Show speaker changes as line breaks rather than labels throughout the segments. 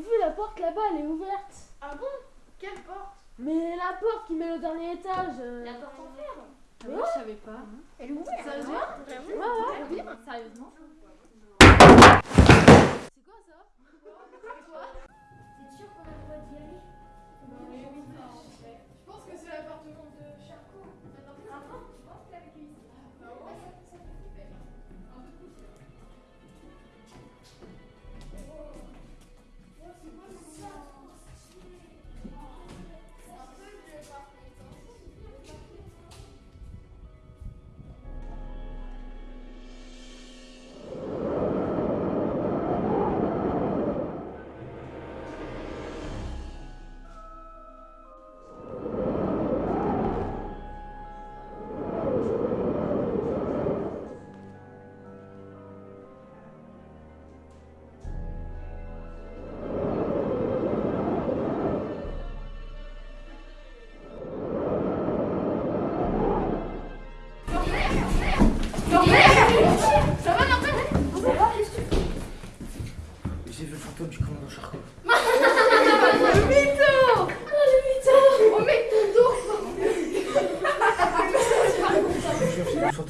avez vu la porte là-bas, elle est ouverte.
Ah bon? Quelle porte?
Mais la porte qui met au dernier étage. euh,
La porte en fer
Ah ouais, je savais pas.
Elle est ouverte
Sérieusement
Ouais, ouais.
Sérieusement?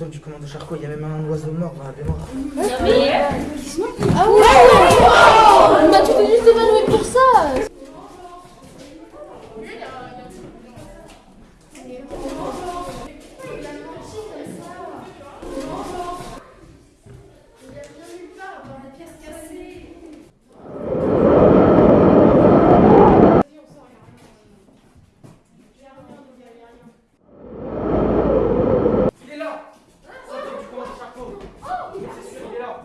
Du commandant Charcot. Il y a même un oiseau mort dans la baignoire.
Bah.
Il est là Fantôme du commandant Charcot C'est sûr, il est là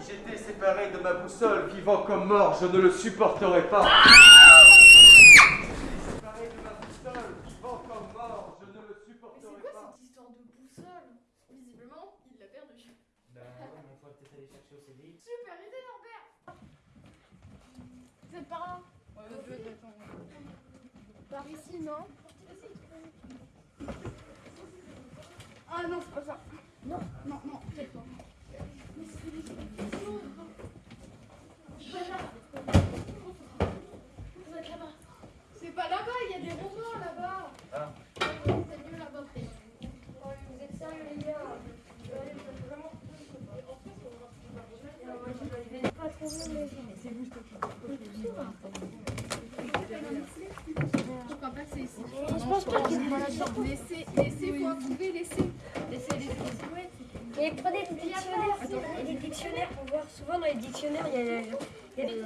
Si j'étais séparé de ma boussole, vivant comme mort, je ne le supporterais pas. séparé de ma boussole, vivant comme mort, je ne le
Mais c'est quoi
pas.
cette histoire de boussole? Visiblement, il l'a perdue.
Bah ouais, mais on pourrait peut-être aller chercher au CDI.
Super idée Lambert
C'est par là?
Ouais,
Par ici, non? Ah non, c'est pas ça. Non, non, non, peut-être pas.
C'est pas là-bas, il y a des romans là-bas
Ah.
C'est mieux là-bas.
Vous êtes sérieux les gars Je vous
crois pas que c'est ici.
Pense pas qu'il
faut trouver, laissez. Laissez les silhouettes.
Mais prenez des dictionnaires a des dictionnaires pour voir souvent dans les dictionnaires il y a, il y a des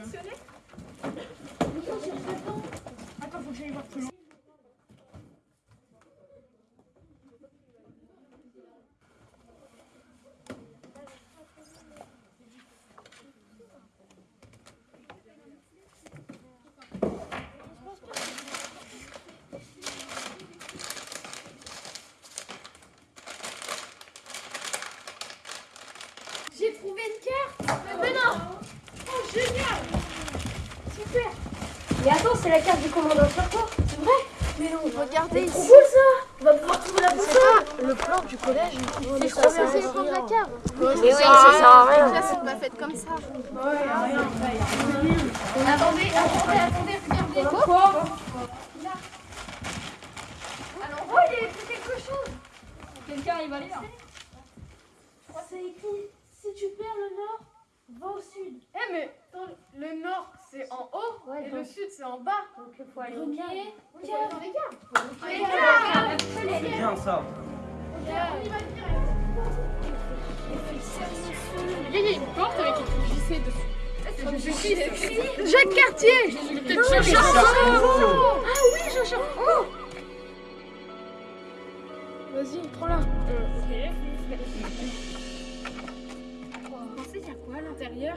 Attends, faut que j'aille voir plus loin.
J'ai trouvé une carte Mais non Oh, génial Super
Mais attends c'est la carte du commandant Charcot
C'est vrai.
Mais non, regardez ici.
cool ça. On va pouvoir trouver la boussole
Le plan du collège.
C'est trop bien, c'est prendre la carte.
Mais oui ça sert à rien
Là, c'est pas fait comme ça. Attendez, attendez, attendez, regardez. Quoi Alors, oh, il y a écrit quelque chose. Quelqu'un arrive à lire
C'est écrit si tu perds le nord, va au sud.
Eh, mais attends, le nord, c'est en haut,
Ouais,
et
donc-
le sud, c'est en bas.
Donc il faut aller au
dans les.
C'est bien ça.
On y va direct. Il y a une porte avec écrit JC dessus. Jacques Cartier Jean Charcot Ah oui, Jean Charcot
Vas-y, prends-la.
Vous pensez qu'il y a quoi à l'intérieur?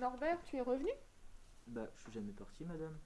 Norbert, tu es revenu?
Bah, je suis jamais parti, madame.